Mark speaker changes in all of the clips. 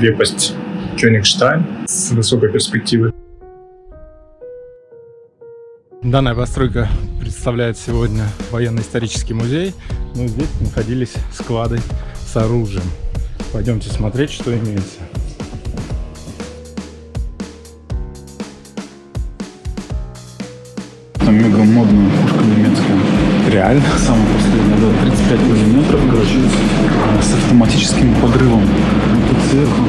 Speaker 1: крепость Кёнигштайн с высокой перспективой. Данная постройка представляет сегодня военно-исторический музей, но здесь находились склады с оружием. Пойдемте смотреть, что имеется.
Speaker 2: Там мега модная пушка немецкая.
Speaker 1: Реально?
Speaker 2: Самая последняя, да, 35 миллиметров, короче, с автоматическим подрывом. Тут сверху.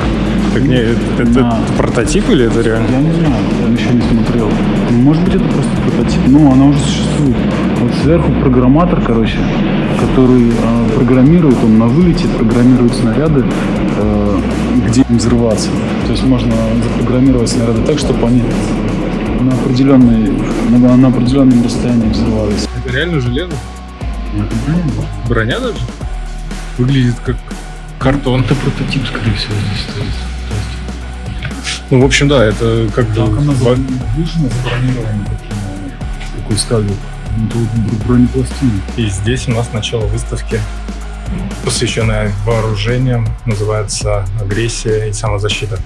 Speaker 1: Так не, это, это
Speaker 2: Да.
Speaker 1: прототип или это реально?
Speaker 2: Я не знаю, я еще не смотрел. Может быть, это просто прототип. Ну, она уже существует. Вот сверху программатор, короче, который э, программирует, он на вылете программирует снаряды, э, где им взрываться. То есть можно запрограммировать снаряды так, чтобы они на, определенной, на, на определенном расстоянии взрывались.
Speaker 1: Это реально железо?
Speaker 2: Это броня, да?
Speaker 1: Броня даже? Выглядит как картон.
Speaker 2: Это прототип, скорее всего, здесь стоит.
Speaker 1: Ну, в общем, да, это как бы...
Speaker 2: так она
Speaker 1: во-
Speaker 2: выжжена, забронирована таким, такой сталью. Ну, это вот бр- бронепластина.
Speaker 1: И здесь у нас начало выставки, посвященная вооружениям, называется «Агрессия и самозащита».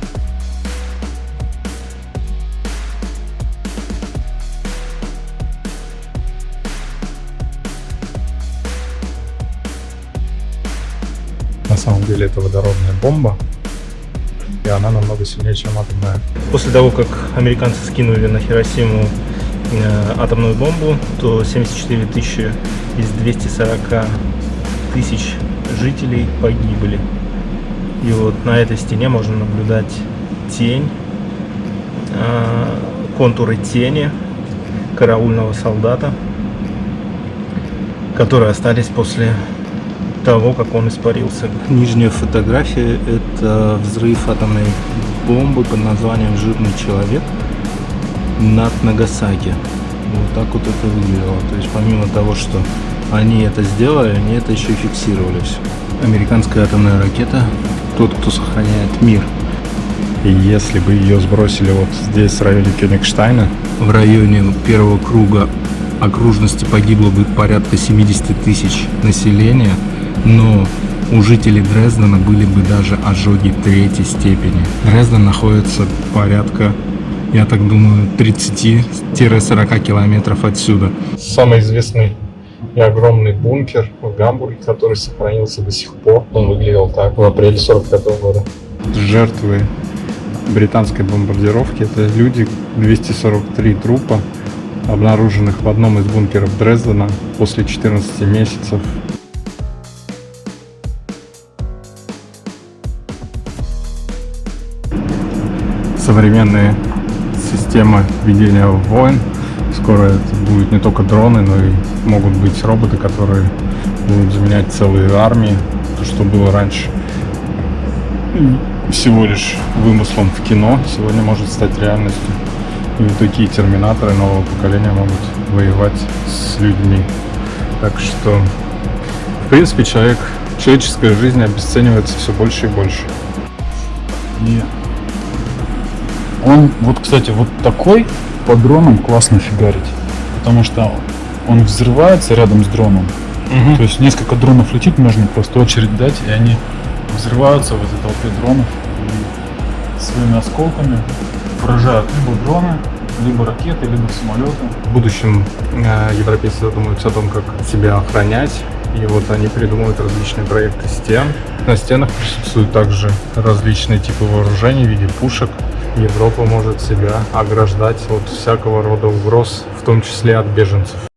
Speaker 1: На самом деле это водородная бомба, и она намного сильнее, чем атомная.
Speaker 3: После того, как американцы скинули на Хиросиму э, атомную бомбу, то 74 тысячи из 240 тысяч жителей погибли. И вот на этой стене можно наблюдать тень, э, контуры тени караульного солдата, которые остались после того, как он испарился. Нижняя фотография – это взрыв атомной бомбы под названием «Жирный человек» над Нагасаки. Вот так вот это выглядело. То есть помимо того, что они это сделали, они это еще и фиксировали все. Американская атомная ракета – тот, кто сохраняет мир.
Speaker 1: И если бы ее сбросили вот здесь, в районе Кёнигштайна,
Speaker 3: В районе первого круга окружности погибло бы порядка 70 тысяч населения, но у жителей Дрездена были бы даже ожоги третьей степени. Дрезден находится порядка, я так думаю, 30-40 километров отсюда.
Speaker 1: самый известный и огромный бункер в Гамбурге, который сохранился до сих пор. Он выглядел так в апреле 45 года. Жертвы британской бомбардировки это люди, 243 трупа, обнаруженных в одном из бункеров Дрездена после 14 месяцев. Современные системы ведения войн. Скоро это будет не только дроны, но и могут быть роботы, которые будут заменять целые армии. То, что было раньше всего лишь вымыслом в кино, сегодня может стать реальностью. И вот такие терминаторы нового поколения могут воевать с людьми. Так что, в принципе, человек, человеческая жизнь обесценивается все больше и больше.
Speaker 2: И он, вот, кстати, вот такой по дронам классно фигарить. Потому что он взрывается рядом с дроном. То есть несколько дронов летит, можно просто очередь дать, и они взрываются в этой толпе дронов и своими осколками поражают либо дроны, либо ракеты, либо самолеты.
Speaker 1: В будущем э, европейцы задумаются о том, как себя охранять. И вот они придумывают различные проекты стен. На стенах присутствуют также различные типы вооружений в виде пушек. Европа может себя ограждать от всякого рода угроз, в том числе от беженцев.